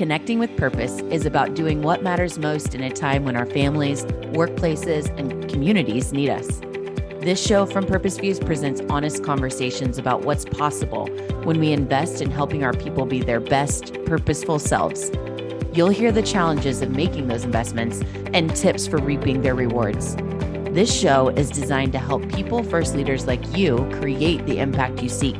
Connecting with Purpose is about doing what matters most in a time when our families, workplaces, and communities need us. This show from Purpose Views presents honest conversations about what's possible when we invest in helping our people be their best, purposeful selves. You'll hear the challenges of making those investments and tips for reaping their rewards. This show is designed to help people first leaders like you create the impact you seek.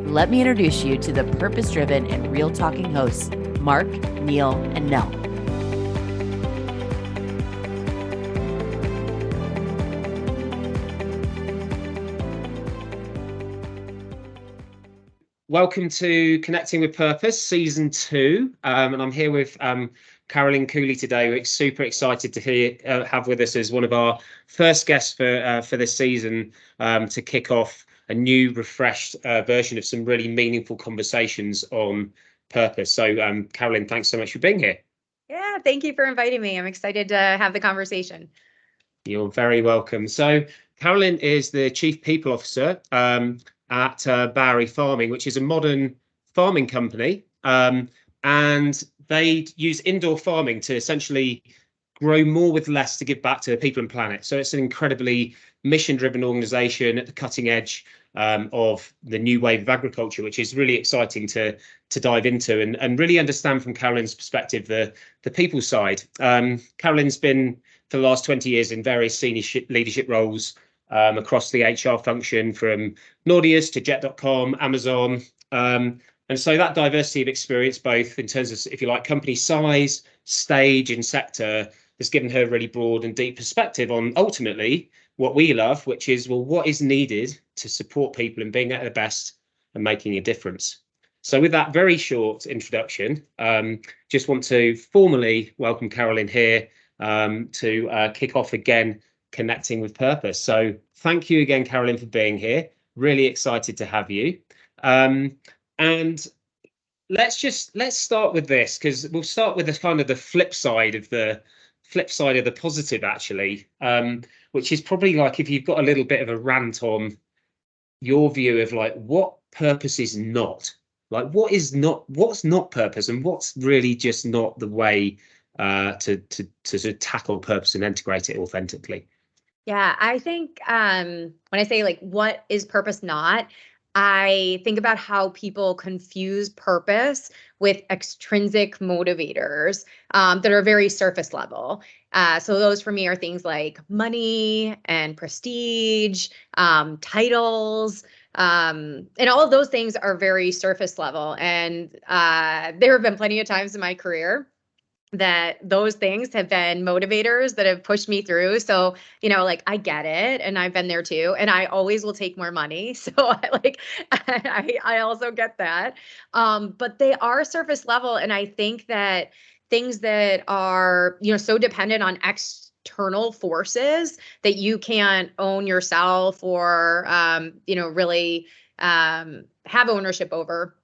Let me introduce you to the purpose driven and real talking hosts, Mark, Neil, and Nell. Welcome to Connecting with Purpose, Season 2. Um, and I'm here with um, Carolyn Cooley today. We're super excited to hear, uh, have with us as one of our first guests for, uh, for this season um, to kick off a new, refreshed uh, version of some really meaningful conversations on purpose. So, um, Carolyn, thanks so much for being here. Yeah, thank you for inviting me. I'm excited to have the conversation. You're very welcome. So, Carolyn is the Chief People Officer um, at uh, Bowery Farming, which is a modern farming company. Um, and they use indoor farming to essentially grow more with less to give back to the people and planet. So it's an incredibly mission driven organization at the cutting edge um, of the new wave of agriculture, which is really exciting to to dive into and, and really understand from Carolyn's perspective the the people side. Um, Carolyn's been for the last 20 years in various senior leadership roles um, across the HR function from Nordeus to Jet.com, Amazon. Um, and so that diversity of experience, both in terms of, if you like, company size, stage, and sector, has given her a really broad and deep perspective on ultimately what we love, which is, well, what is needed to support people in being at their best and making a difference. So with that very short introduction, um, just want to formally welcome Carolyn here um, to uh, kick off again connecting with purpose. So thank you again, Carolyn, for being here. Really excited to have you. Um, and let's just let's start with this because we'll start with the kind of the flip side of the flip side of the positive actually, um, which is probably like if you've got a little bit of a rant on your view of like what purpose is not like what is not what's not purpose and what's really just not the way uh, to to to, to tackle purpose and integrate it authentically. Yeah, I think um, when I say like what is purpose not, I think about how people confuse purpose with extrinsic motivators um, that are very surface level. Uh, so those for me are things like money and prestige, um, titles, um, and all of those things are very surface level. And uh, there have been plenty of times in my career that those things have been motivators that have pushed me through. So, you know, like I get it and I've been there too. And I always will take more money. So I like I, I also get that. Um, but they are surface level. And I think that things that are, you know, so dependent on external forces that you can't own yourself or um, you know, really um have ownership over.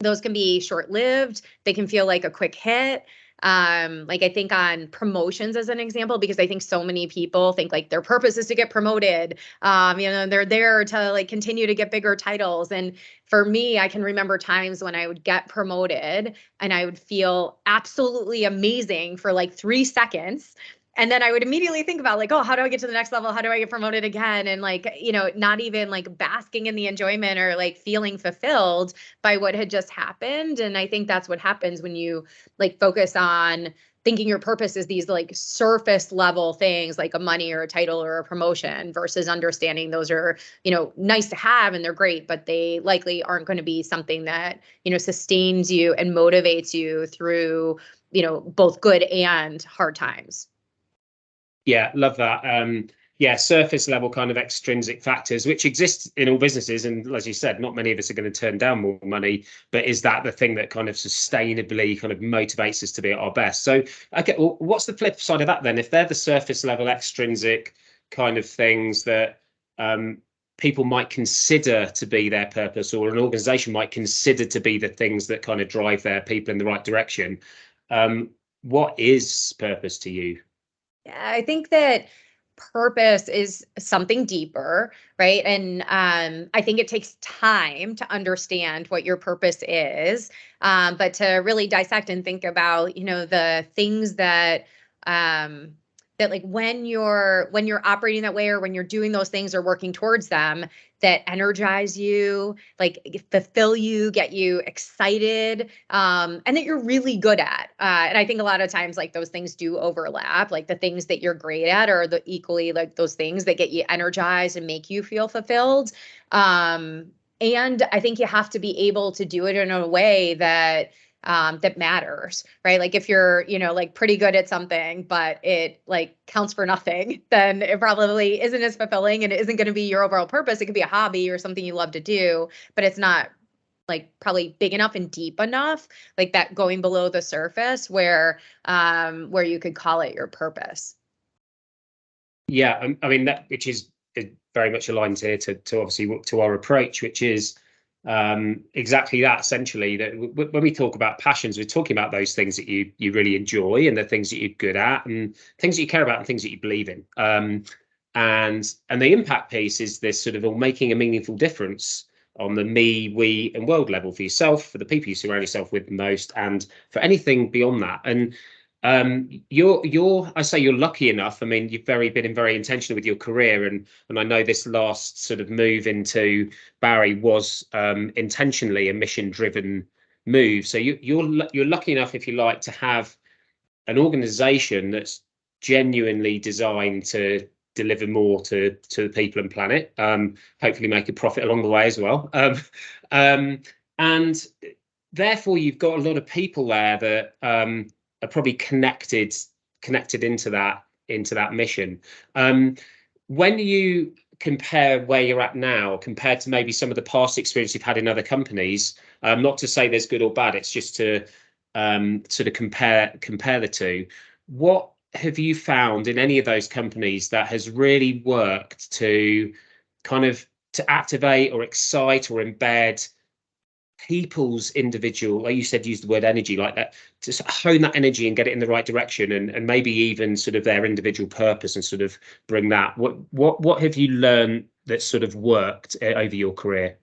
Those can be short-lived. They can feel like a quick hit um like i think on promotions as an example because i think so many people think like their purpose is to get promoted. Um you know they're there to like continue to get bigger titles. And for me i can remember times when i would get promoted and i would feel absolutely amazing for like 3 seconds and then I would immediately think about like, oh, how do I get to the next level? How do I get promoted again? And like, you know, not even like basking in the enjoyment or like feeling fulfilled by what had just happened. And I think that's what happens when you like focus on thinking your purpose is these like surface level things like a money or a title or a promotion versus understanding those are you know nice to have and they're great but they likely aren't going to be something that you know sustains you and motivates you through you know both good and hard times yeah, love that. Um, yeah, surface level kind of extrinsic factors, which exist in all businesses. And as you said, not many of us are going to turn down more money, but is that the thing that kind of sustainably kind of motivates us to be at our best? So, okay, well, what's the flip side of that then? If they're the surface level extrinsic kind of things that um, people might consider to be their purpose or an organization might consider to be the things that kind of drive their people in the right direction, um, what is purpose to you? I think that purpose is something deeper, right? And um, I think it takes time to understand what your purpose is, um, but to really dissect and think about, you know, the things that um, that like when you're when you're operating that way or when you're doing those things or working towards them that energize you like fulfill you get you excited um, and that you're really good at uh, and i think a lot of times like those things do overlap like the things that you're great at are the equally like those things that get you energized and make you feel fulfilled um, and i think you have to be able to do it in a way that um, that matters, right? Like if you're, you know, like pretty good at something, but it like counts for nothing, then it probably isn't as fulfilling and it isn't going to be your overall purpose. It could be a hobby or something you love to do, but it's not like probably big enough and deep enough, like that going below the surface where um where you could call it your purpose. Yeah, I mean that which is very much aligned here to to obviously to our approach, which is um, exactly that essentially that w- when we talk about passions we're talking about those things that you you really enjoy and the things that you're good at and things that you care about and things that you believe in. Um, and and the impact piece is this sort of all making a meaningful difference on the me we and world level for yourself for the people you surround yourself with most and for anything beyond that. And um, you're you're I say you're lucky enough. I mean, you've very been very intentional with your career, and and I know this last sort of move into Bowery was um, intentionally a mission driven move. So you you're you're lucky enough, if you like, to have an organisation that's genuinely designed to deliver more to to the people and planet. Um, hopefully, make a profit along the way as well. Um, um, and therefore, you've got a lot of people there that um, are probably connected connected into that into that mission. Um, when you compare where you're at now compared to maybe some of the past experience you've had in other companies, um, not to say there's good or bad, it's just to um, sort of compare compare the two. What have you found in any of those companies that has really worked to kind of to activate or excite or embed people's individual, like you said, use the word energy like that, to hone that energy and get it in the right direction and, and maybe even sort of their individual purpose and sort of bring that. What what what have you learned that sort of worked eh, over your career?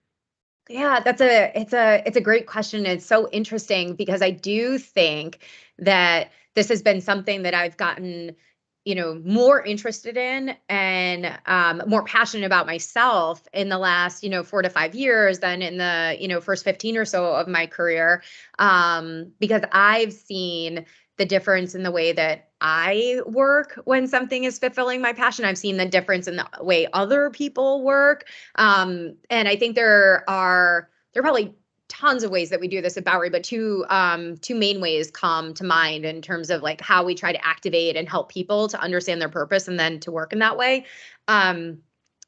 Yeah, that's a it's a it's a great question. It's so interesting because I do think that this has been something that I've gotten you know more interested in and um, more passionate about myself in the last you know four to five years than in the you know first 15 or so of my career. Um, because i've seen the difference in the way that i work when something is fulfilling my passion. I've seen the difference in the way other people work. Um, and i think there are there are probably tons of ways that we do this at Bowery, but two um, two main ways come to mind in terms of like how we try to activate and help people to understand their purpose and then to work in that way. Um,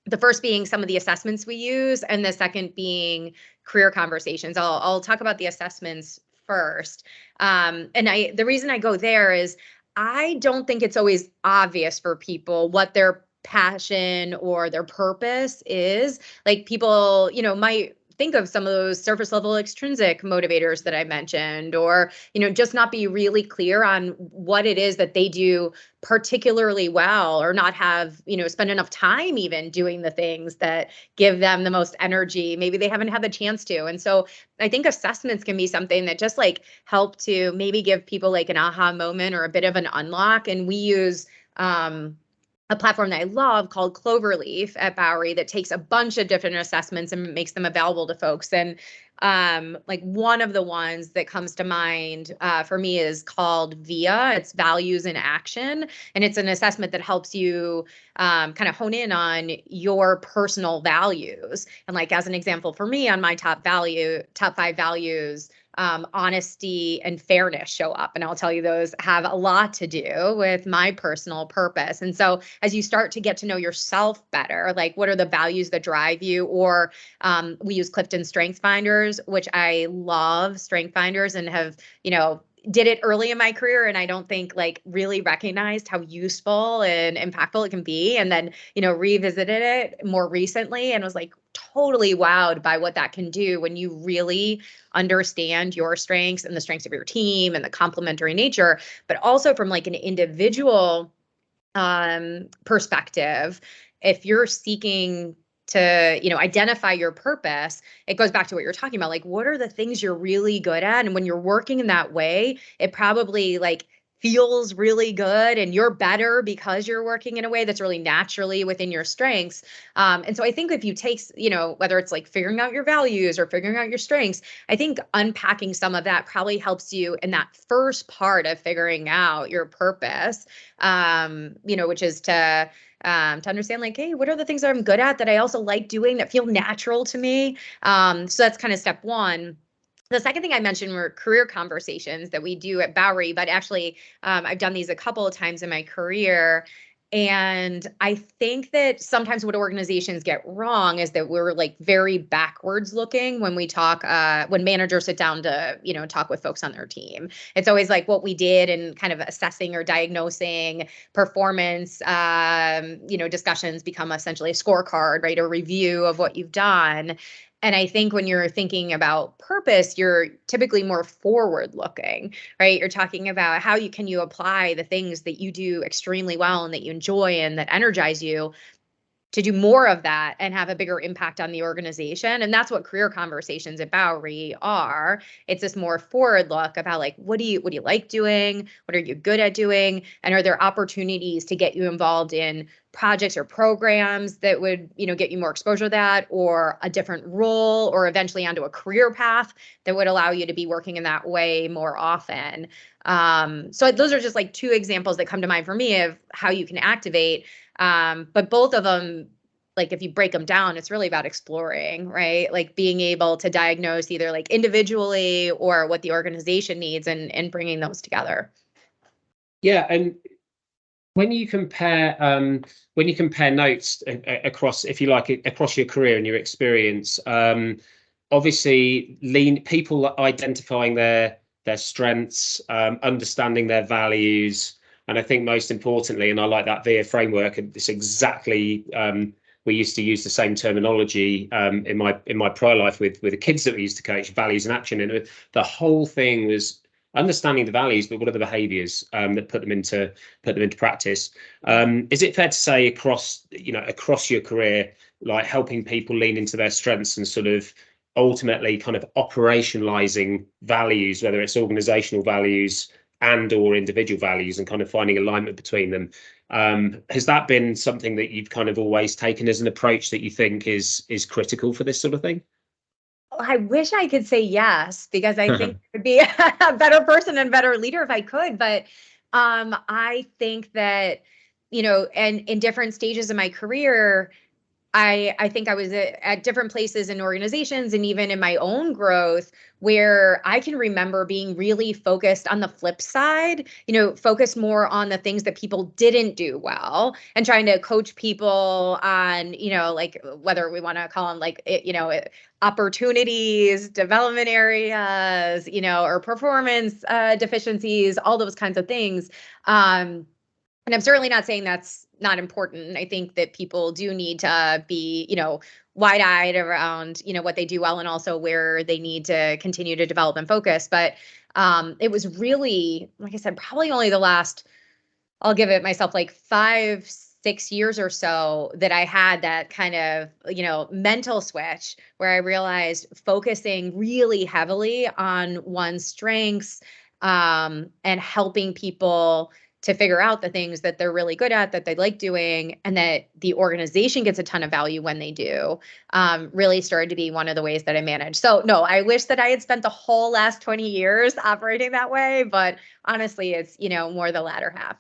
the first being some of the assessments we use, and the second being career conversations. I'll I'll talk about the assessments first. Um, and I the reason I go there is I don't think it's always obvious for people what their passion or their purpose is. Like people, you know, might think of some of those surface level extrinsic motivators that I mentioned, or, you know, just not be really clear on what it is that they do particularly well, or not have, you know, spend enough time even doing the things that give them the most energy. Maybe they haven't had the chance to. And so I think assessments can be something that just like help to maybe give people like an aha moment or a bit of an unlock. And we use, um, a platform that I love called Cloverleaf at Bowery that takes a bunch of different assessments and makes them available to folks. And um, like one of the ones that comes to mind uh, for me is called VIA. It's Values in Action, and it's an assessment that helps you um, kind of hone in on your personal values. And like as an example, for me, on my top value, top five values um, honesty and fairness show up. And I'll tell you, those have a lot to do with my personal purpose. And so, as you start to get to know yourself better, like what are the values that drive you? Or um, we use Clifton Strength Finders, which I love Strength Finders and have, you know, did it early in my career and I don't think like really recognized how useful and impactful it can be. And then, you know, revisited it more recently and was like totally wowed by what that can do when you really understand your strengths and the strengths of your team and the complementary nature, but also from like an individual um, perspective, if you're seeking to you know identify your purpose it goes back to what you're talking about like what are the things you're really good at? And when you're working in that way it probably like feels really good and you're better because you're working in a way that's really naturally within your strengths um, and so i think if you take you know whether it's like figuring out your values or figuring out your strengths i think unpacking some of that probably helps you in that first part of figuring out your purpose um, you know which is to um, to understand like, hey, what are the things that I'm good at that I also like doing that feel natural to me? Um, so that's kind of step one. The second thing I mentioned were career conversations that we do at Bowery, but actually, um, I've done these a couple of times in my career. And I think that sometimes what organizations get wrong is that we're like very backwards looking when we talk, uh, when managers sit down to, you know, talk with folks on their team. It's always like what we did and kind of assessing or diagnosing performance, um, you know, discussions become essentially a scorecard, right? A review of what you've done. And I think when you're thinking about purpose, you're typically more forward looking, right? You're talking about how you can you apply the things that you do extremely well and that you enjoy and that energize you to do more of that and have a bigger impact on the organization. And that's what career conversations at Bowery are. It's this more forward look about like what do you what do you like doing? What are you good at doing? And are there opportunities to get you involved in projects or programs that would, you know, get you more exposure to that or a different role or eventually onto a career path that would allow you to be working in that way more often. Um, so those are just like two examples that come to mind for me of how you can activate um, but both of them, like if you break them down, it's really about exploring, right? Like being able to diagnose either like individually or what the organization needs and and bringing those together. Yeah, and when you compare um, when you compare notes across, if you like, across your career and your experience, um, obviously, lean people identifying their their strengths, um, understanding their values, and I think most importantly, and I like that VIA framework, it's exactly um, we used to use the same terminology um, in my in my prior life with with the kids that we used to coach, values and action, and the whole thing was understanding the values, but what are the behaviours um, that put them into put them into practice? Um, is it fair to say across you know across your career, like helping people lean into their strengths and sort of ultimately kind of operationalizing values, whether it's organizational values and or individual values and kind of finding alignment between them um, has that been something that you've kind of always taken as an approach that you think is is critical for this sort of thing I wish I could say yes because I think I'd be a better person and better leader if I could. But um, I think that, you know, and in different stages of my career, I I think I was at, different places in organizations and even in my own growth where I can remember being really focused on the flip side, you know, focus more on the things that people didn't do well and trying to coach people on, you know, like whether we want to call them like you know, opportunities, development areas, you know, or performance uh, deficiencies, all those kinds of things. Um, and I'm certainly not saying that's not important. I think that people do need to be, you know, wide-eyed around, you know, what they do well and also where they need to continue to develop and focus. But um, it was really, like I said, probably only the last, I'll give it myself like five, six years or so that I had that kind of, you know, mental switch where I realized focusing really heavily on one's strengths um, and helping people to figure out the things that they're really good at that they like doing and that the organization gets a ton of value when they do um, really started to be one of the ways that i manage so no i wish that i had spent the whole last 20 years operating that way but honestly it's you know more the latter half.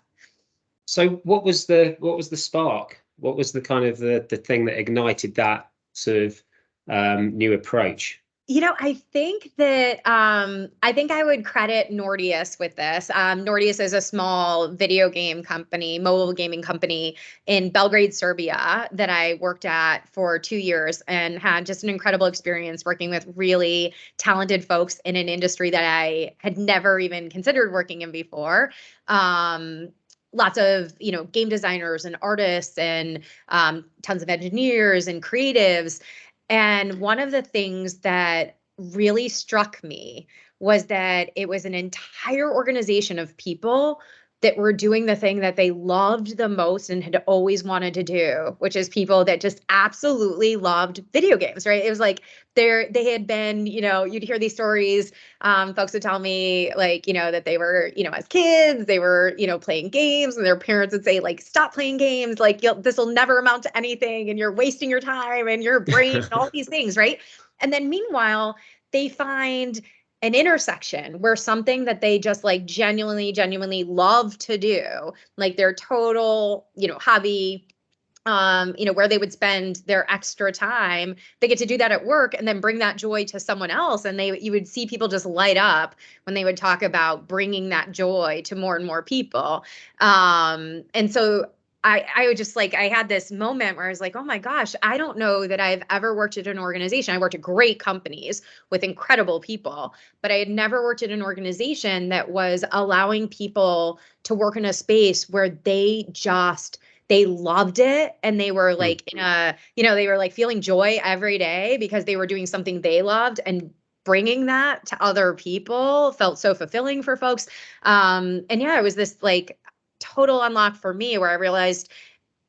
So what was the what was the spark? What was the kind of the the thing that ignited that sort of um, new approach you know, I think that um, I think I would credit Nordeus with this. Um, Nordeus is a small video game company, mobile gaming company in Belgrade, Serbia, that I worked at for two years and had just an incredible experience working with really talented folks in an industry that I had never even considered working in before. Um, lots of you know game designers and artists and um, tons of engineers and creatives and one of the things that really struck me was that it was an entire organization of people that were doing the thing that they loved the most and had always wanted to do, which is people that just absolutely loved video games, right? It was like there they had been, you know, you'd hear these stories. Um, folks would tell me like, you know, that they were, you know, as kids, they were, you know, playing games, and their parents would say, like, stop playing games, like this will never amount to anything, and you're wasting your time and your brain, and all these things, right? And then meanwhile, they find an intersection where something that they just like genuinely genuinely love to do like their total you know hobby um you know where they would spend their extra time they get to do that at work and then bring that joy to someone else. And they you would see people just light up when they would talk about bringing that joy to more and more people. Um and so I, I would just like I had this moment where I was like, oh my gosh, I don't know that I've ever worked at an organization. I worked at great companies with incredible people, but I had never worked at an organization that was allowing people to work in a space where they just they loved it and they were like in a you know they were like feeling joy every day because they were doing something they loved and bringing that to other people felt so fulfilling for folks um and yeah it was this like total unlock for me where I realized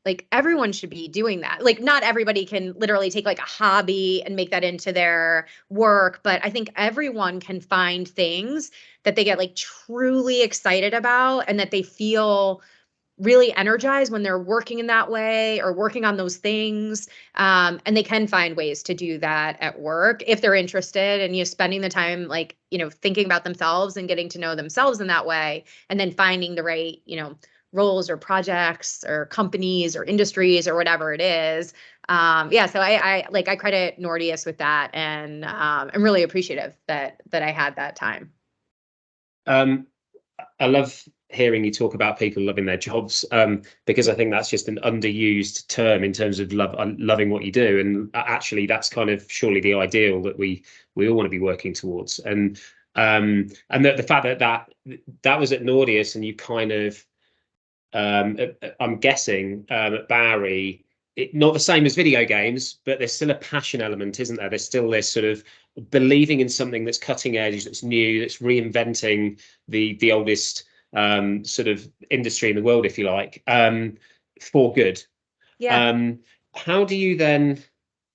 like everyone should be doing that. Like not everybody can literally take like a hobby and make that into their work, but I think everyone can find things that they get like truly excited about and that they feel really energized when they're working in that way or working on those things um, and they can find ways to do that at work if they're interested and you know spending the time like you know thinking about themselves and getting to know themselves in that way and then finding the right you know roles or projects or companies or industries or whatever it is. Um, yeah so I, I like i credit Nordeus with that and um, i'm really appreciative that that i had that time. Um, i love hearing you talk about people loving their jobs um, because I think that's just an underused term in terms of love, uh, loving what you do, and actually that's kind of surely the ideal that we we all want to be working towards. And um, and the, the fact that that that was at Nordeus, and you kind of um, uh, uh, I'm guessing um, at Bowery. It, not the same as video games, but there's still a passion element, isn't there? There's still this sort of believing in something that's cutting edge, that's new, that's reinventing the the oldest um, sort of industry in the world, if you like, um, for good. Yeah. Um, how do you then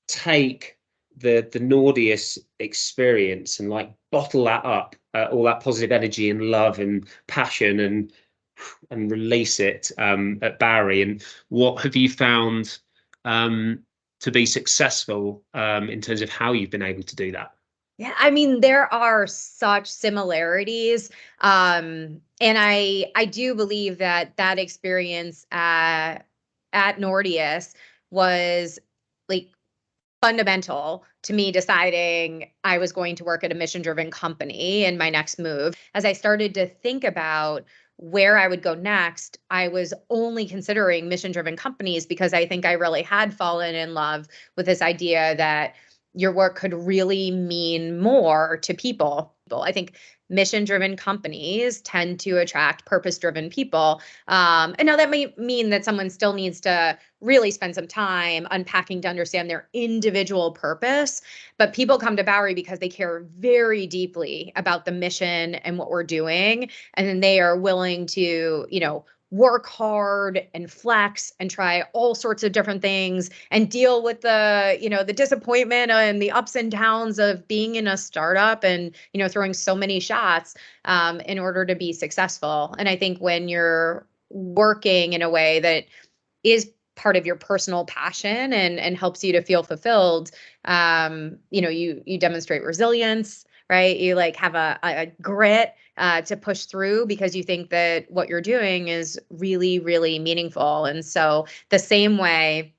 take the the Nordeus experience and like bottle that up, uh, all that positive energy and love and passion and and release it um, at Bowery? And what have you found um, to be successful um, in terms of how you've been able to do that? Yeah, I mean there are such similarities um and I I do believe that that experience at at Nordeus was like fundamental to me deciding I was going to work at a mission driven company in my next move. As I started to think about where I would go next, I was only considering mission driven companies because I think I really had fallen in love with this idea that your work could really mean more to people. I think mission driven companies tend to attract purpose driven people. Um, and now that may mean that someone still needs to really spend some time unpacking to understand their individual purpose. But people come to Bowery because they care very deeply about the mission and what we're doing. And then they are willing to, you know, work hard and flex and try all sorts of different things and deal with the you know the disappointment and the ups and downs of being in a startup and you know throwing so many shots um, in order to be successful. And i think when you're working in a way that is part of your personal passion and and helps you to feel fulfilled um, you know you you demonstrate resilience right you like have a, a grit uh, to push through because you think that what you're doing is really, really meaningful. And so, the same way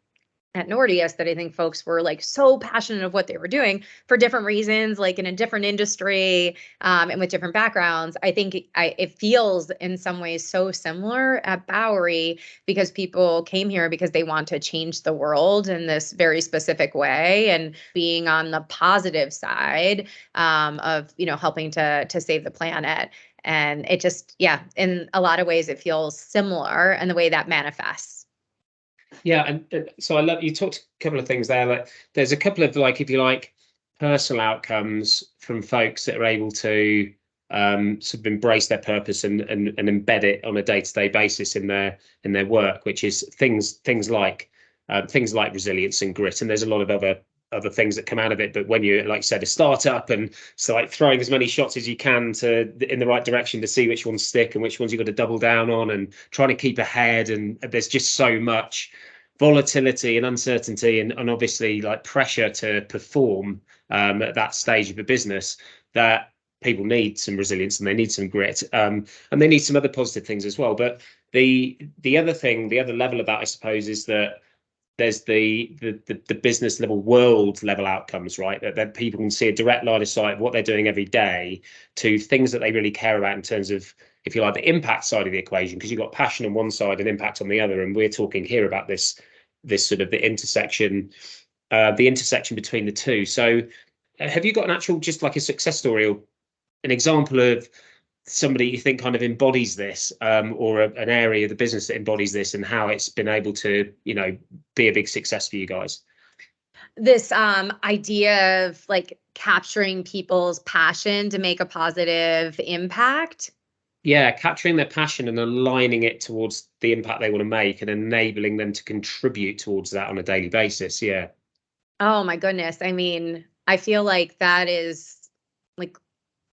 at Nordeus that I think folks were like so passionate of what they were doing for different reasons, like in a different industry um, and with different backgrounds. I think I, it feels in some ways so similar at Bowery because people came here because they want to change the world in this very specific way and being on the positive side um, of you know helping to to save the planet. And it just yeah, in a lot of ways it feels similar and the way that manifests. Yeah, and, and so I love you talked a couple of things there. Like there's a couple of like, if you like, personal outcomes from folks that are able to um, sort of embrace their purpose and, and and embed it on a day-to-day basis in their in their work, which is things things like uh, things like resilience and grit. And there's a lot of other other things that come out of it. But when you, like you said, a startup and so like throwing as many shots as you can to in the right direction to see which ones stick and which ones you've got to double down on and trying to keep ahead. And there's just so much volatility and uncertainty and, and obviously like pressure to perform um, at that stage of a business that people need some resilience and they need some grit um, and they need some other positive things as well. But the the other thing the other level of that i suppose is that there's the, the the, the business level world level outcomes right? That, that people can see a direct line of sight of what they're doing every day to things that they really care about in terms of if you like the impact side of the equation because you've got passion on one side and impact on the other. And we're talking here about this this sort of the intersection uh, the intersection between the two. So have you got an actual just like a success story or an example of somebody you think kind of embodies this um, or a, an area of the business that embodies this and how it's been able to you know be a big success for you guys? This um, idea of like capturing people's passion to make a positive impact yeah capturing their passion and aligning it towards the impact they want to make and enabling them to contribute towards that on a daily basis yeah oh my goodness i mean i feel like that is like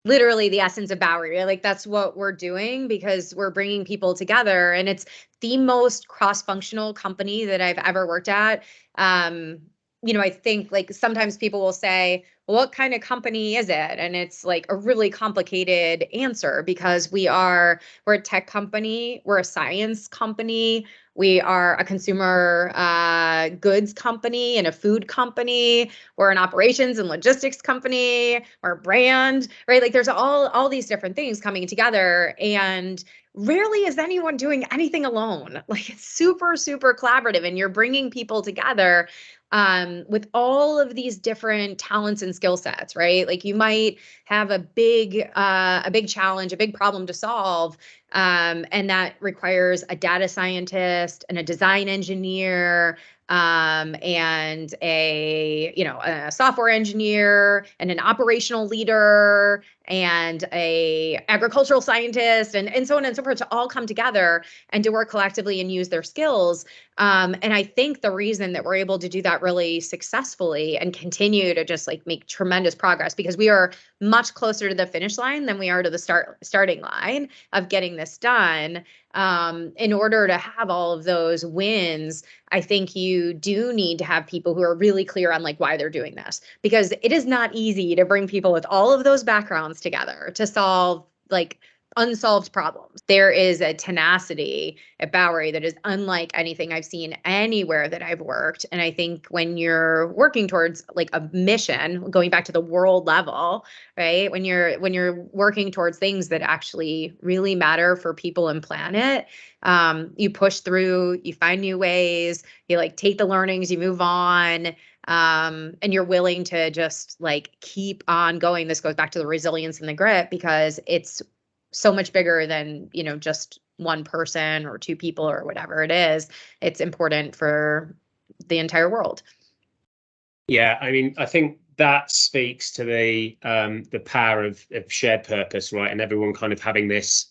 literally the essence of Bowery. Like that's what we're doing because we're bringing people together and it's the most cross-functional company that I've ever worked at. Um, you know, I think like sometimes people will say, well, what kind of company is it? And it's like a really complicated answer because we are, we're a tech company, we're a science company, we are a consumer uh, goods company and a food company. We're an operations and logistics company. We're a brand, right? Like there's all all these different things coming together, and rarely is anyone doing anything alone. Like it's super super collaborative, and you're bringing people together um, with all of these different talents and skill sets, right? Like you might have a big, uh, a big challenge, a big problem to solve, um, and that requires a data scientist and a design engineer um, and a you know a software engineer and an operational leader and a agricultural scientist and, and so on and so forth to all come together and to work collectively and use their skills. Um, and i think the reason that we're able to do that really successfully and continue to just like make tremendous progress because we are much closer to the finish line than we are to the start starting line of getting this done um, in order to have all of those wins, I think you do need to have people who are really clear on like why they're doing this. Because it is not easy to bring people with all of those backgrounds together to solve like unsolved problems. There is a tenacity at Bowery that is unlike anything I've seen anywhere that I've worked. And I think when you're working towards like a mission, going back to the world level, right? When you're when you're working towards things that actually really matter for people and planet, um, you push through, you find new ways, you like take the learnings, you move on um, and you're willing to just like keep on going. This goes back to the resilience and the grit because it's so much bigger than you know just one person or two people or whatever it is it's important for the entire world. Yeah i mean i think that speaks to the um the power of, of shared purpose right and everyone kind of having this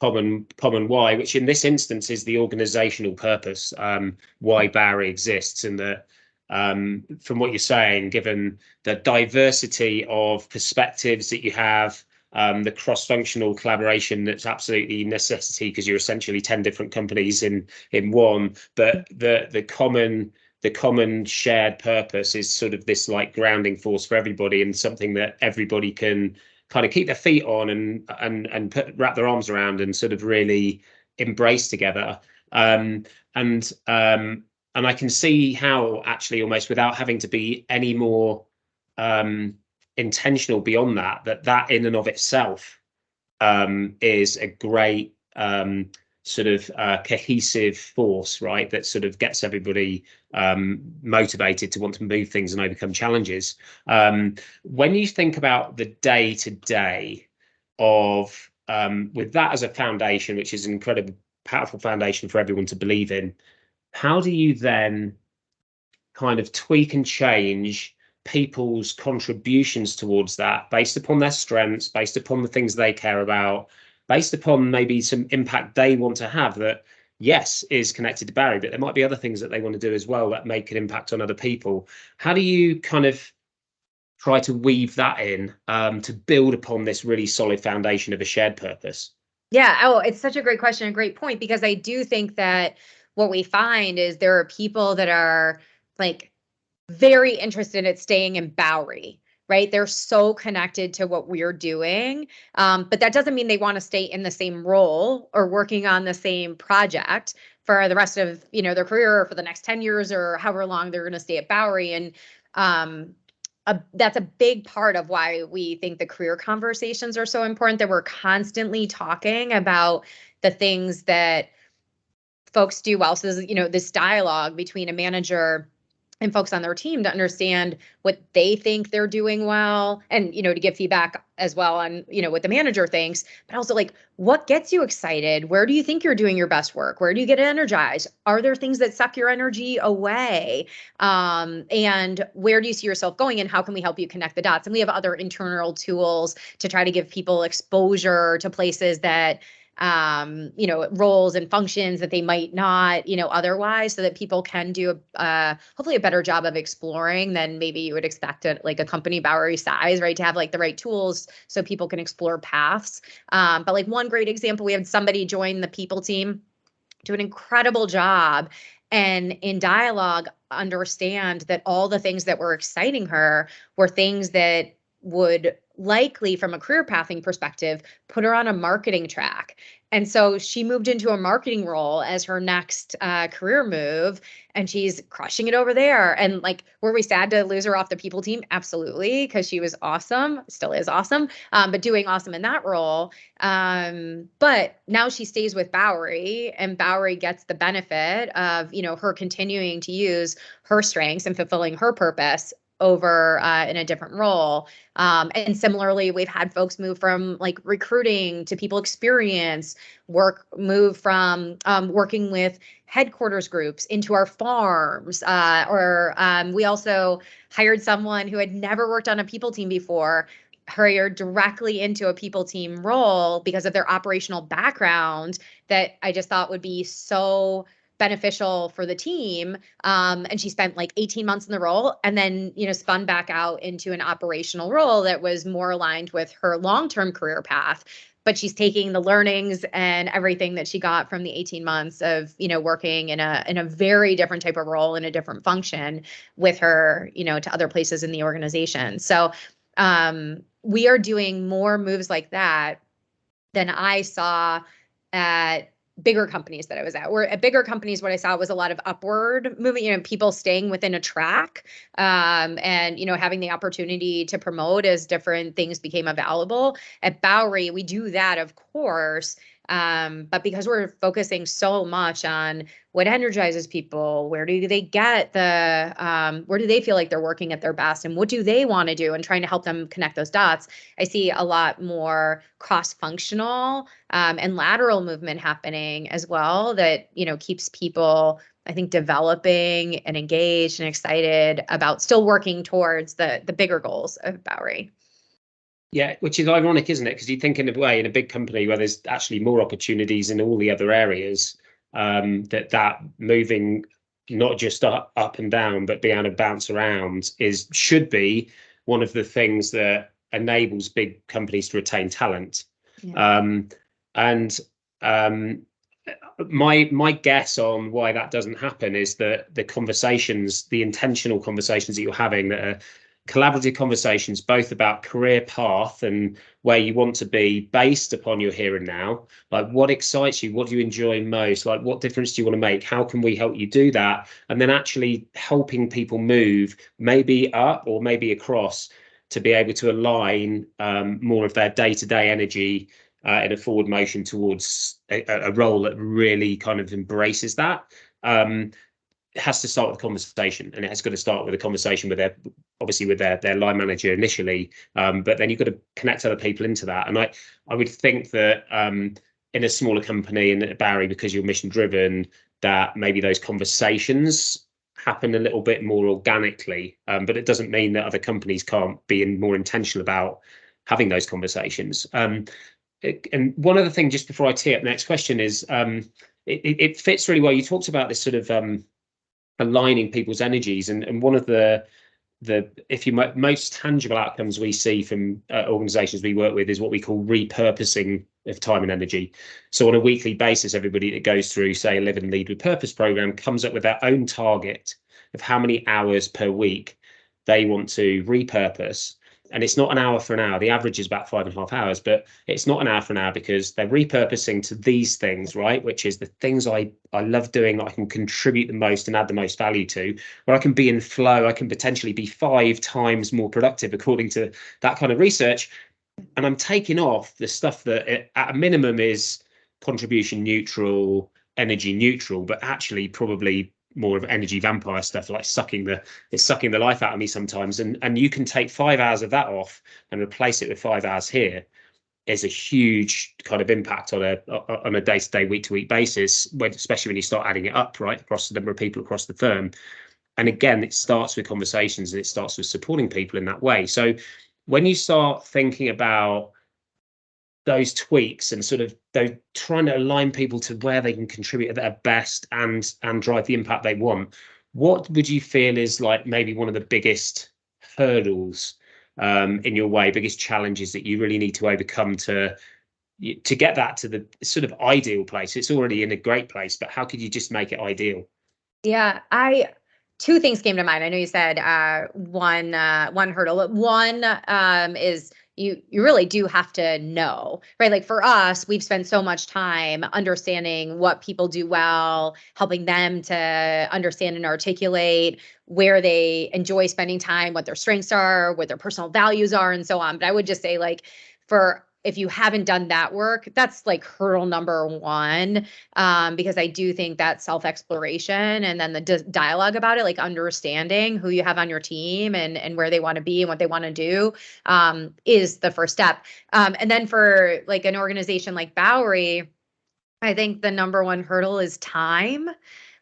common common why which in this instance is the organizational purpose um why Bowery exists and that um from what you're saying given the diversity of perspectives that you have um, the cross-functional collaboration that's absolutely necessity because you're essentially 10 different companies in in one. But the the common the common shared purpose is sort of this like grounding force for everybody and something that everybody can kind of keep their feet on and and and put, wrap their arms around and sort of really embrace together. Um, and um, and I can see how actually almost without having to be any more um, intentional beyond that that that in and of itself um, is a great um, sort of uh, cohesive force right that sort of gets everybody um, motivated to want to move things and overcome challenges. Um, when you think about the day to day of um, with that as a foundation which is an incredibly powerful foundation for everyone to believe in how do you then kind of tweak and change people's contributions towards that based upon their strengths, based upon the things they care about, based upon maybe some impact they want to have that yes is connected to Bowery, but there might be other things that they want to do as well that make an impact on other people. How do you kind of try to weave that in um, to build upon this really solid foundation of a shared purpose? Yeah. Oh, it's such a great question, a great point, because I do think that what we find is there are people that are like very interested in staying in Bowery right? They're so connected to what we're doing. Um, but that doesn't mean they want to stay in the same role or working on the same project for the rest of you know their career or for the next 10 years or however long they're going to stay at Bowery. And um, a, that's a big part of why we think the career conversations are so important that we're constantly talking about the things that folks do well. So, this, you know, this dialogue between a manager and folks on their team to understand what they think they're doing well and you know to give feedback as well on you know what the manager thinks but also like what gets you excited? Where do you think you're doing your best work? Where do you get energized? Are there things that suck your energy away? Um, and where do you see yourself going and how can we help you connect the dots? And we have other internal tools to try to give people exposure to places that um, you know, roles and functions that they might not, you know, otherwise, so that people can do a, uh, hopefully a better job of exploring than maybe you would expect at like a company Bowery size, right? To have like the right tools so people can explore paths. Um, but like one great example, we had somebody join the people team, do an incredible job, and in dialogue understand that all the things that were exciting her were things that would likely from a career pathing perspective put her on a marketing track. And so she moved into a marketing role as her next uh, career move and she's crushing it over there. And like were we sad to lose her off the people team? Absolutely because she was awesome still is awesome um, but doing awesome in that role. Um, but now she stays with bowery and bowery gets the benefit of you know her continuing to use her strengths and fulfilling her purpose over uh, in a different role. Um, and similarly, we've had folks move from like recruiting to people experience, work move from um, working with headquarters groups into our farms. Uh, or um, we also hired someone who had never worked on a people team before hired directly into a people team role because of their operational background that I just thought would be so beneficial for the team. Um, and she spent like 18 months in the role and then, you know, spun back out into an operational role that was more aligned with her long term career path. But she's taking the learnings and everything that she got from the 18 months of, you know, working in a in a very different type of role in a different function with her, you know, to other places in the organization. So um, we are doing more moves like that than I saw at bigger companies that I was at. Where at bigger companies, what I saw was a lot of upward moving, you know, people staying within a track um, and, you know, having the opportunity to promote as different things became available. At Bowery, we do that, of course. Um, but because we're focusing so much on what energizes people, where do they get the, um, where do they feel like they're working at their best, and what do they want to do, and trying to help them connect those dots, I see a lot more cross-functional um, and lateral movement happening as well. That you know keeps people I think developing and engaged and excited about still working towards the the bigger goals of Bowery. Yeah, which is ironic, isn't it? Because you think in a way, in a big company where there's actually more opportunities in all the other areas, um, that that moving not just up, up and down, but being able to bounce around is should be one of the things that enables big companies to retain talent. Yeah. Um, and um, my my guess on why that doesn't happen is that the conversations, the intentional conversations that you're having that are collaborative conversations both about career path and where you want to be based upon your here and now. Like what excites you? What do you enjoy most? Like what difference do you want to make? How can we help you do that? And then actually helping people move maybe up or maybe across to be able to align um, more of their day-to-day energy uh, in a forward motion towards a, a, role that really kind of embraces that. Um, has to start with a conversation and it has got to start with a conversation with their obviously with their their line manager initially um, but then you've got to connect other people into that and i i would think that um, in a smaller company in Bowery because you're mission driven that maybe those conversations happen a little bit more organically. Um, but it doesn't mean that other companies can't be more intentional about having those conversations. Um, it, and one other thing, just before I tee up the next question, is um, it, it, fits really well. You talked about this sort of um, aligning people's energies, and, and one of the the if you most tangible outcomes we see from uh, organizations we work with is what we call repurposing of time and energy. So on a weekly basis everybody that goes through say a live and lead with purpose program comes up with their own target of how many hours per week they want to repurpose and it's not an hour for an hour. The average is about five and a half hours, but it's not an hour for an hour because they're repurposing to these things, right? Which is the things I I love doing that I can contribute the most and add the most value to, where I can be in flow. I can potentially be five times more productive according to that kind of research, and I'm taking off the stuff that it, at a minimum is contribution neutral, energy neutral, but actually probably more of energy vampire stuff like sucking the it's sucking the life out of me sometimes. And and you can take five hours of that off and replace it with five hours here. Is a huge kind of impact on a on a day-to-day week-to-week basis when especially when you start adding it up right across the number of people across the firm. And again it starts with conversations and it starts with supporting people in that way. So when you start thinking about those tweaks and sort of they're trying to align people to where they can contribute at their best and and drive the impact they want. What would you feel is like maybe one of the biggest hurdles um, in your way biggest challenges that you really need to overcome to to get that to the sort of ideal place? It's already in a great place but how could you just make it ideal? Yeah i two things came to mind. I know you said uh, one uh, one hurdle one um, is you you really do have to know right? Like for us we've spent so much time understanding what people do well helping them to understand and articulate where they enjoy spending time what their strengths are what their personal values are and so on. But i would just say like for if you haven't done that work, that's like hurdle number one. Um, because I do think that self exploration and then the d- dialogue about it, like understanding who you have on your team and and where they want to be and what they want to do, um, is the first step. Um, and then for like an organization like Bowery, I think the number one hurdle is time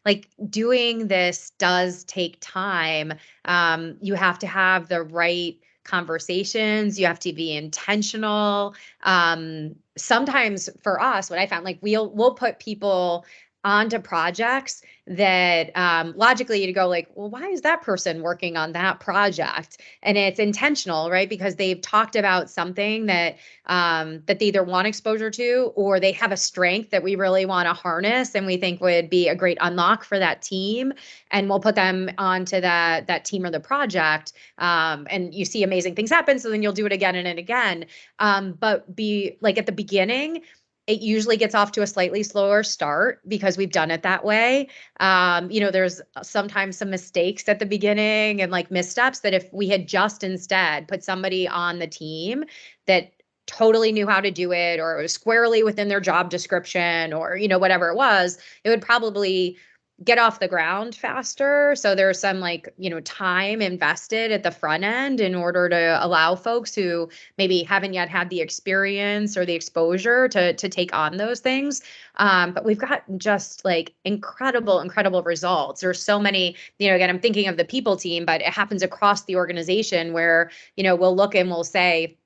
like doing this does take time um, you have to have the right conversations you have to be intentional. Um sometimes for us what i found like we'll we'll put people onto projects that um, logically you go like well why is that person working on that project? And it's intentional right? Because they've talked about something that um, that they either want exposure to or they have a strength that we really want to harness and we think would be a great unlock for that team. And we'll put them onto that that team or the project um, and you see amazing things happen so then you'll do it again and, and again. Um, but be like at the beginning it usually gets off to a slightly slower start because we've done it that way. Um, you know, there's sometimes some mistakes at the beginning and like missteps that if we had just instead put somebody on the team that totally knew how to do it or it was squarely within their job description or you know whatever it was, it would probably get off the ground faster. So there's some like, you know, time invested at the front end in order to allow folks who maybe haven't yet had the experience or the exposure to to take on those things. Um, but we've got just like incredible, incredible results. There's so many, you know, again, I'm thinking of the people team, but it happens across the organization where, you know, we'll look and we'll say,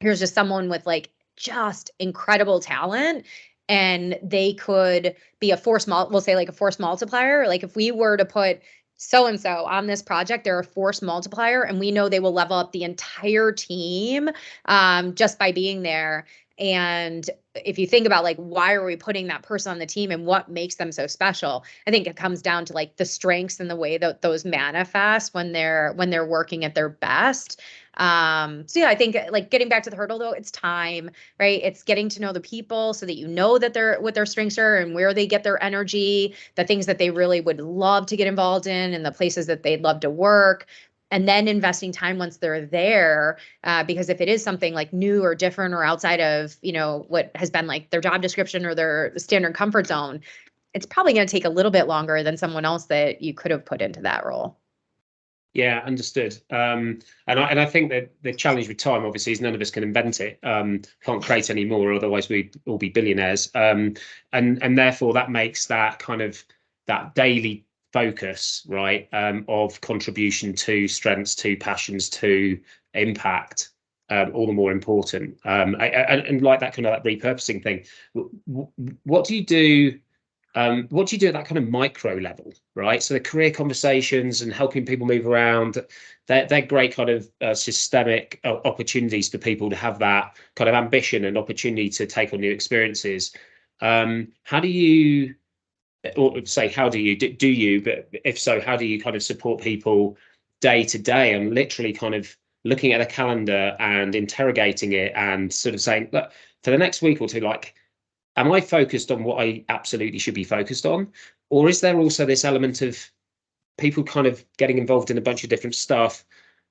here's just someone with like just incredible talent and they could be a force mul we'll say like a force multiplier. Like if we were to put so and so on this project they're a force multiplier and we know they will level up the entire team um, just by being there and if you think about like why are we putting that person on the team and what makes them so special? I think it comes down to like the strengths and the way that those manifest when they're when they're working at their best. Um so yeah i think like getting back to the hurdle though it's time right? It's getting to know the people so that you know that they're what their strengths are and where they get their energy the things that they really would love to get involved in and the places that they'd love to work and then investing time once they're there uh, because if it is something like new or different or outside of you know what has been like their job description or their standard comfort zone it's probably going to take a little bit longer than someone else that you could have put into that role yeah, understood. Um, and I and I think that the challenge with time, obviously, is none of us can invent it. Um, can't create any more, otherwise we'd all be billionaires. Um, and and therefore that makes that kind of that daily focus, right, um, of contribution to strengths, to passions, to impact, um, all the more important. Um, I, I, and like that kind of that repurposing thing, what do you do? Um, what do you do at that kind of micro level, right? So the career conversations and helping people move around, they're, they're great kind of uh, systemic uh, opportunities for people to have that kind of ambition and opportunity to take on new experiences. Um, how do you, or say, how do you, do you, but if so, how do you kind of support people day to day and literally kind of looking at a calendar and interrogating it and sort of saying, look, for the next week or two, like, am I focused on what I absolutely should be focused on? Or is there also this element of people kind of getting involved in a bunch of different stuff?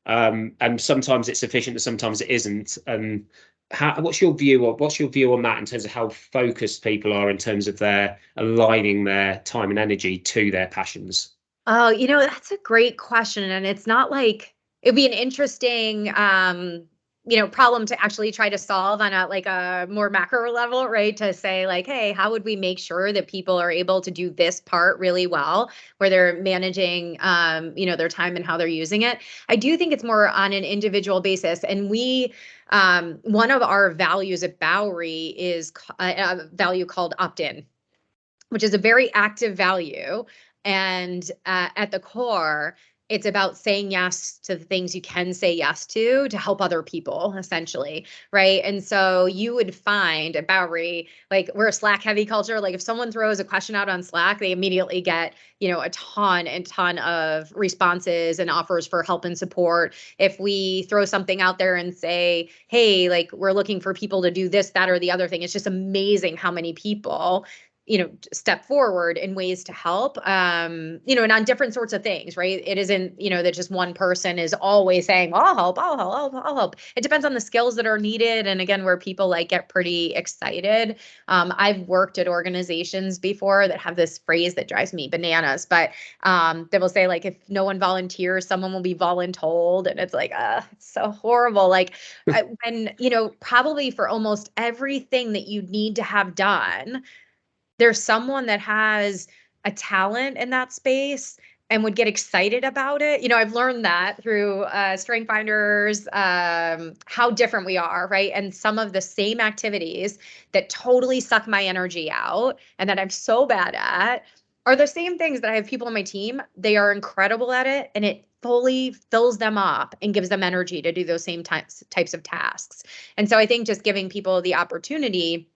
Um, and sometimes it's sufficient and sometimes it isn't. And how, what's your view of what's your view on that in terms of how focused people are in terms of their aligning their time and energy to their passions? Oh, you know, that's a great question. And it's not like it'd be an interesting um you know problem to actually try to solve on a like a more macro level right? To say like hey how would we make sure that people are able to do this part really well where they're managing um you know their time and how they're using it? I do think it's more on an individual basis and we um one of our values at bowery is a, a value called opt-in which is a very active value and uh, at the core it's about saying yes to the things you can say yes to to help other people essentially right? And so you would find at bowery like we're a slack heavy culture like if someone throws a question out on slack they immediately get you know a ton and ton of responses and offers for help and support. If we throw something out there and say hey like we're looking for people to do this that or the other thing it's just amazing how many people you know step forward in ways to help um you know and on different sorts of things right? It isn't you know that just one person is always saying well, i'll help i'll help I'll, I'll help. It depends on the skills that are needed and again where people like get pretty excited. Um i've worked at organizations before that have this phrase that drives me bananas but um they will say like if no one volunteers someone will be voluntold and it's like uh it's so horrible. Like and you know probably for almost everything that you need to have done there's someone that has a talent in that space and would get excited about it. You know, I've learned that through uh, Strength Finders, um, how different we are, right? And some of the same activities that totally suck my energy out and that I'm so bad at are the same things that I have people on my team. They are incredible at it and it fully fills them up and gives them energy to do those same types types of tasks. And so I think just giving people the opportunity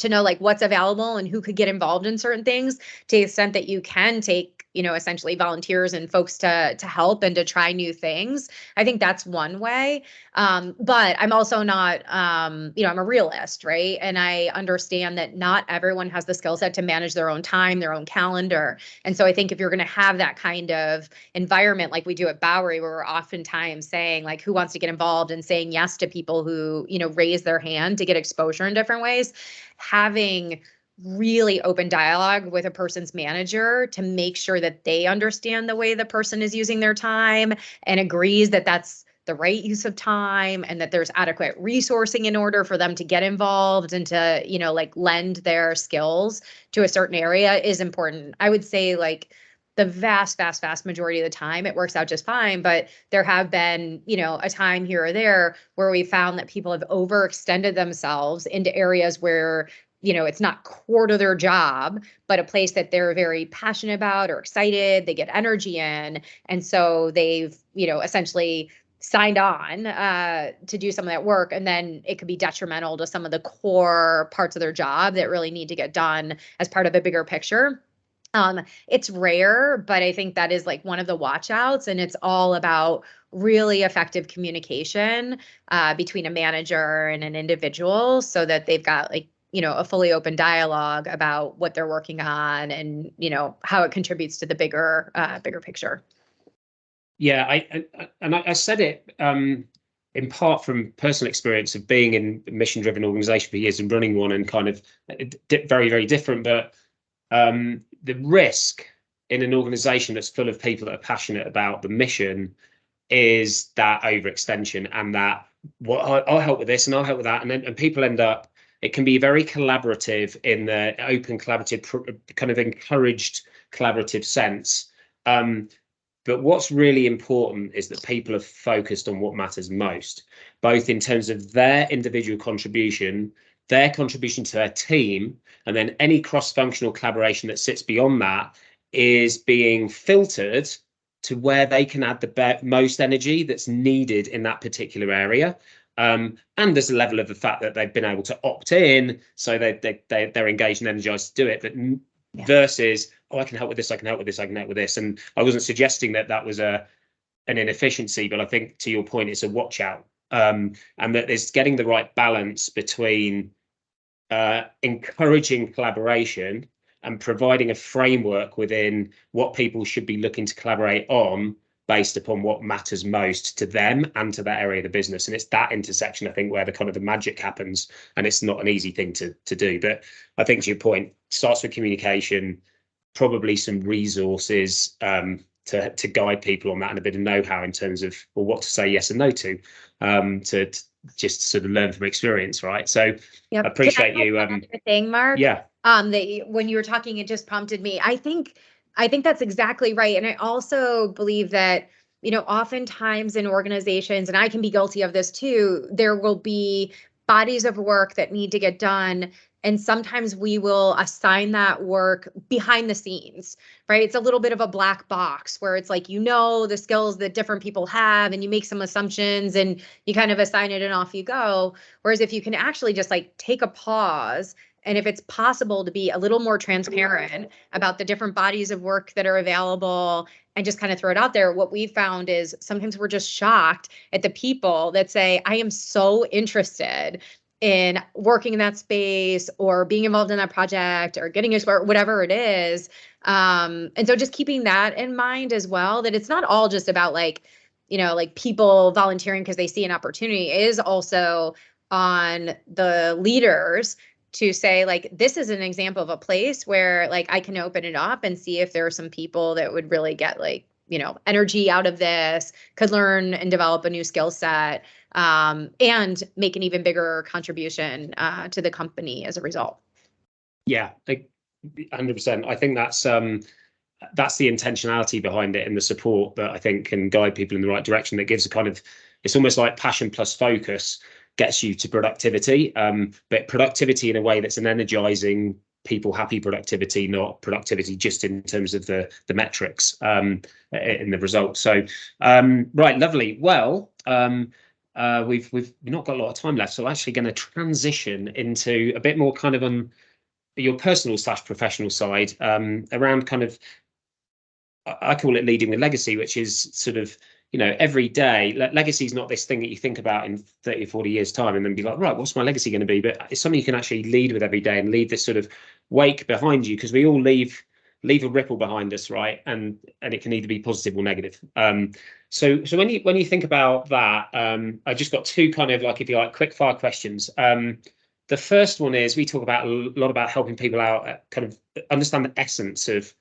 to know like what's available and who could get involved in certain things to the extent that you can take you know essentially volunteers and folks to to help and to try new things. I think that's one way. Um, but i'm also not um, you know i'm a realist right? And i understand that not everyone has the skill set to manage their own time their own calendar. And so i think if you're going to have that kind of environment like we do at bowery where we're oftentimes saying like who wants to get involved and saying yes to people who you know raise their hand to get exposure in different ways having really open dialogue with a person's manager to make sure that they understand the way the person is using their time and agrees that that's the right use of time and that there's adequate resourcing in order for them to get involved and to you know like lend their skills to a certain area is important. I would say like the vast vast vast majority of the time it works out just fine but there have been you know a time here or there where we found that people have overextended themselves into areas where you know it's not core to their job but a place that they're very passionate about or excited they get energy in. And so they've you know essentially signed on uh, to do some of that work. And then it could be detrimental to some of the core parts of their job that really need to get done as part of a bigger picture. Um, it's rare, but I think that is like one of the watchouts, and it's all about really effective communication uh, between a manager and an individual so that they've got like you know a fully open dialogue about what they're working on and you know how it contributes to the bigger uh, bigger picture. Yeah i, I and I, I, said it um in part from personal experience of being in a mission driven organization for years and running one and kind of uh, very very different but um the risk in an organization that's full of people that are passionate about the mission is that overextension and that well I'll, I'll help with this and I'll help with that and then and people end up it can be very collaborative in the open collaborative kind of encouraged collaborative sense Um, but what's really important is that people are focused on what matters most, both in terms of their individual contribution, their contribution to their team, and then any cross-functional collaboration that sits beyond that is being filtered to where they can add the most energy that's needed in that particular area. Um, and there's a level of the fact that they've been able to opt in, so they, they, they, they're engaged and energized to do it. But yeah. versus, oh, I can help with this, I can help with this, I can help with this. And I wasn't suggesting that that was a an inefficiency, but I think to your point, it's a watch out. Um, and that there's getting the right balance between uh, encouraging collaboration and providing a framework within what people should be looking to collaborate on based upon what matters most to them and to that area of the business. And it's that intersection, I think, where the kind of the magic happens. And it's not an easy thing to to do. But I think to your point, starts with communication, probably some resources um, to to guide people on that and a bit of know-how in terms of well, what to say yes and no to, um, to, to just sort of learn from experience, right? So yep. appreciate you. Um, thing, Mark. Yeah. Um, that when you were talking, it just prompted me. I think I think that's exactly right. And I also believe that, you know, oftentimes in organizations, and I can be guilty of this too, there will be bodies of work that need to get done. And sometimes we will assign that work behind the scenes, right? It's a little bit of a black box where it's like, you know, the skills that different people have, and you make some assumptions and you kind of assign it and off you go. Whereas if you can actually just like take a pause and if it's possible to be a little more transparent about the different bodies of work that are available and just kind of throw it out there, what we've found is sometimes we're just shocked at the people that say, I am so interested in working in that space or being involved in that project or getting a or whatever it is. Um, and so just keeping that in mind as well, that it's not all just about like, you know, like people volunteering because they see an opportunity it is also on the leaders to say like this is an example of a place where like I can open it up and see if there are some people that would really get like you know energy out of this could learn and develop a new skill set um, and make an even bigger contribution uh, to the company as a result. Yeah like 100% i think that's um that's the intentionality behind it and the support that i think can guide people in the right direction that gives a kind of it's almost like passion plus focus gets you to productivity, um, but productivity in a way that's an energizing, people happy productivity, not productivity just in terms of the the metrics um, in the results. So, um, right, lovely. Well, um, uh, we've we've not got a lot of time left, so I'm actually going to transition into a bit more kind of on your personal slash professional side um, around kind of I call it leading with legacy, which is sort of you know, every day, le- legacy is not this thing that you think about in 30, or 40 years' time and then be like, right, what's my legacy going to be? But it's something you can actually lead with every day and leave this sort of wake behind you because we all leave leave a ripple behind us, right? And and it can either be positive or negative. Um, so so when you when you think about that, um, I just got two kind of like if you like quick fire questions. Um, the first one is we talk about a lot about helping people out, uh, kind of understand the essence of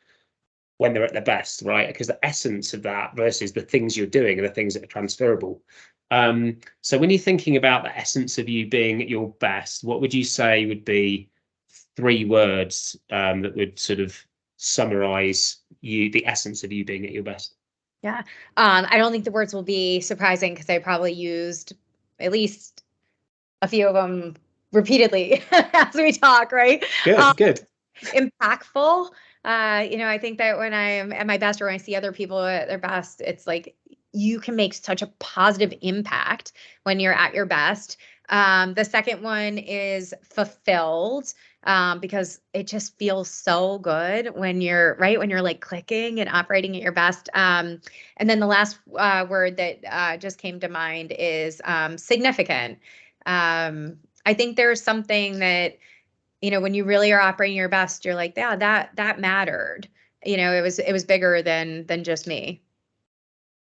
when they're at their best, right? Because the essence of that versus the things you're doing are the things that are transferable. Um, so when you're thinking about the essence of you being at your best, what would you say would be three words um, that would sort of summarize you, the essence of you being at your best? Yeah, um, I don't think the words will be surprising because I probably used at least a few of them repeatedly as we talk, right? Good, um, good. Impactful uh, you know, I think that when I am at my best or when I see other people at their best, it's like you can make such a positive impact when you're at your best. Um, the second one is fulfilled um, because it just feels so good when you're right when you're like clicking and operating at your best. Um, and then the last uh, word that uh, just came to mind is um, significant. Um, I think there's something that you know when you really are operating your best you're like yeah that that mattered. You know it was it was bigger than than just me.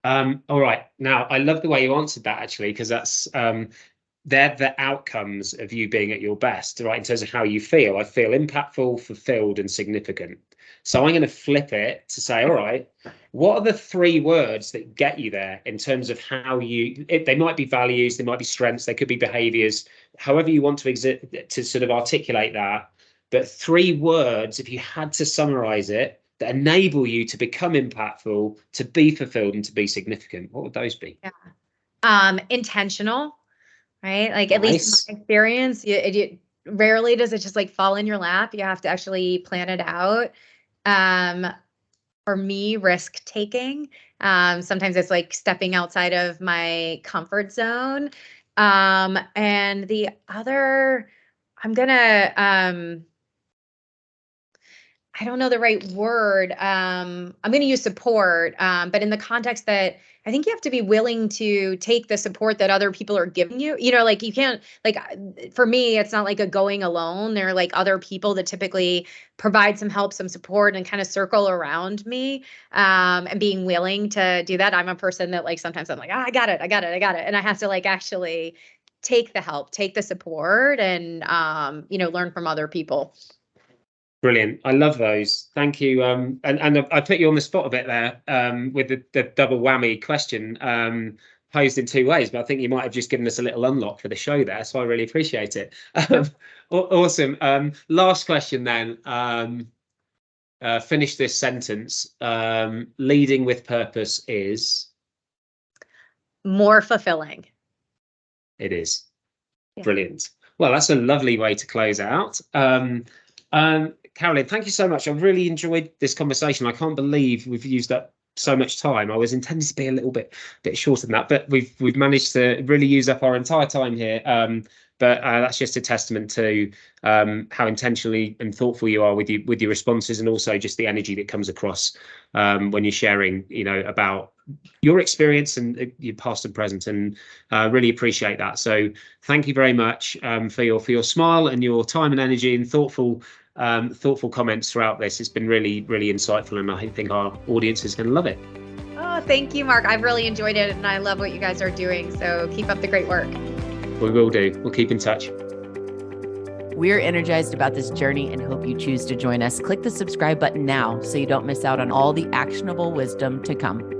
Um all right. Now i love the way you answered that actually because that's um they're the outcomes of you being at your best right in terms of how you feel. I feel impactful fulfilled and significant so I'm going to flip it to say, all right, what are the three words that get you there in terms of how you, it, they might be values, they might be strengths, they could be behaviors, however you want to exit to sort of articulate that. But three words, if you had to summarize it, that enable you to become impactful, to be fulfilled, and to be significant? What would those be? Yeah. Um, intentional, right? Like at least my experience, you, it, rarely does it just like fall in your lap. You have to actually plan it out. Um, for me, risk taking. Um, sometimes it's like stepping outside of my comfort zone. Um, and the other, I'm gonna um I don't know the right word. Um, I'm going to use support, um, but in the context that I think you have to be willing to take the support that other people are giving you. You know, like you can't, like for me, it's not like a going alone. There are like other people that typically provide some help, some support, and kind of circle around me. Um, and being willing to do that. I'm a person that like sometimes I'm like, oh, I got it, I got it, I got it, and I have to like actually take the help, take the support, and um, you know, learn from other people. Brilliant. I love those. Thank you. Um, and and I put you on the spot a bit there um, with the, the double whammy question um, posed in two ways, but I think you might have just given us a little unlock for the show there. So I really appreciate it. Awesome. Um, last question then. Um, uh, finish this sentence. Um, leading with purpose is more fulfilling. It is. Yeah. Brilliant. Well, that's a lovely way to close out. Um, Carolyn, thank you so much. I've really enjoyed this conversation. I can't believe we've used up so much time. I was intending to be a little bit bit shorter than that, but we've we've managed to really use up our entire time here. Um, but uh, that's just a testament to um, how intentionally and thoughtful you are with you with your responses, and also just the energy that comes across um, when you're sharing, you know, about your experience and uh, your past and present, and uh, really appreciate that. So thank you very much um, for your for your smile and your time and energy and thoughtful um, thoughtful comments throughout this. It's been really, really insightful, and I think our audience is going to love it. Oh, thank you, Mark. I've really enjoyed it, and I love what you guys are doing. So keep up the great work. We will do. We'll keep in touch. We're energized about this journey and hope you choose to join us. Click the subscribe button now so you don't miss out on all the actionable wisdom to come.